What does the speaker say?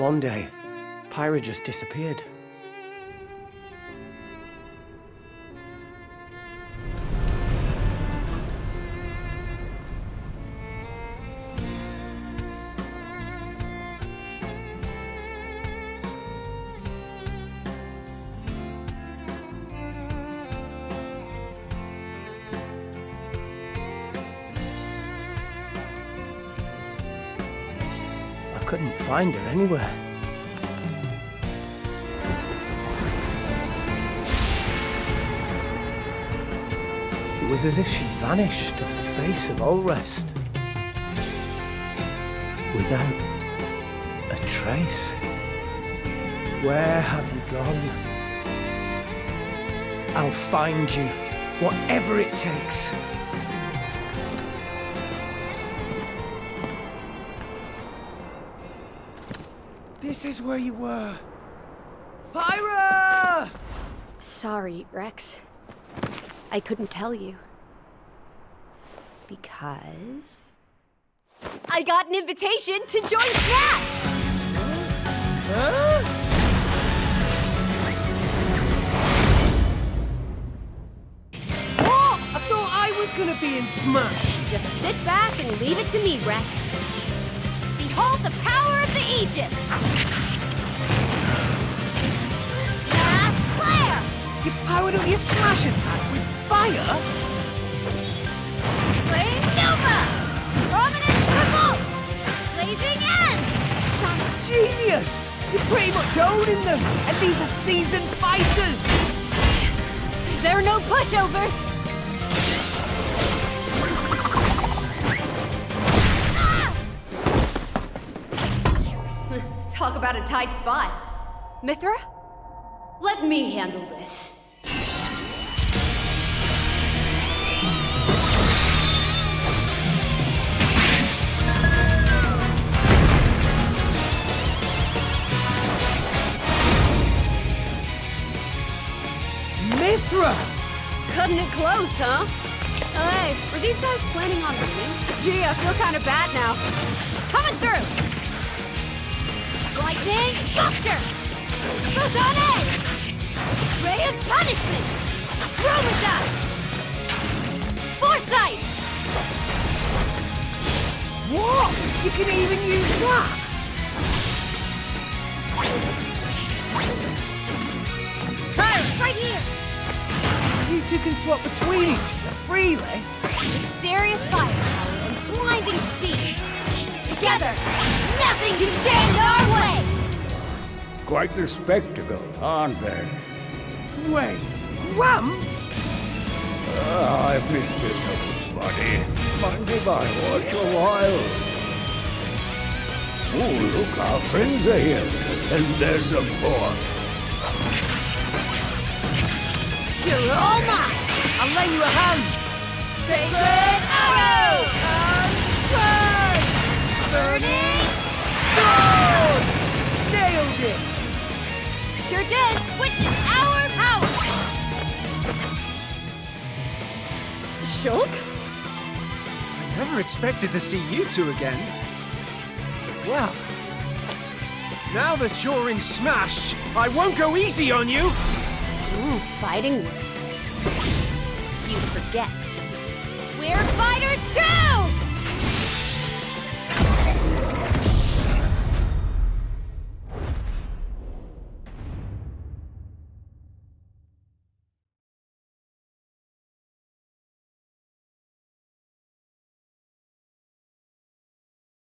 One day, Pyra just disappeared. Couldn't find her anywhere. It was as if she'd vanished off the face of Alrest. Without a trace. Where have you gone? I'll find you, whatever it takes. This is where you were. Pyra! Sorry, Rex. I couldn't tell you. Because... I got an invitation to join Smash! Huh? What? I thought I was gonna be in Smash. Just sit back and leave it to me, Rex. Behold the power the Aegis! Smash Flare! You powered up your Smash attack with fire? Flame Nova! Prominence Revolt! Blazing End! That's genius! You're pretty much owning them, and these are seasoned fighters! There are no pushovers! Talk about a tight spot. Mythra? Let me handle this. Mythra! Cutting it close, huh? Oh, hey, were these guys planning on winning? Gee, I feel kind of bad now. Coming through! Buster! Photon Edge! Ray of Punishment! Chroma Foresight! What? You can even use that? Hey, right here! You two can swap between each other freely? With serious firepower and blinding speed. Together, nothing can stand way! Quite the spectacle, aren't they? Wait, Gramps? Ah, I've missed this buddy. Mind if I watch a while? Oh, look, our friends are here. And there's some pork. You're all mine! I'll lay you a hand! Sacred Arrow! Shulk? I never expected to see you two again. Well, now that you're in Smash, I won't go easy on you! Ooh, fighting words. You forget. We're fighters too!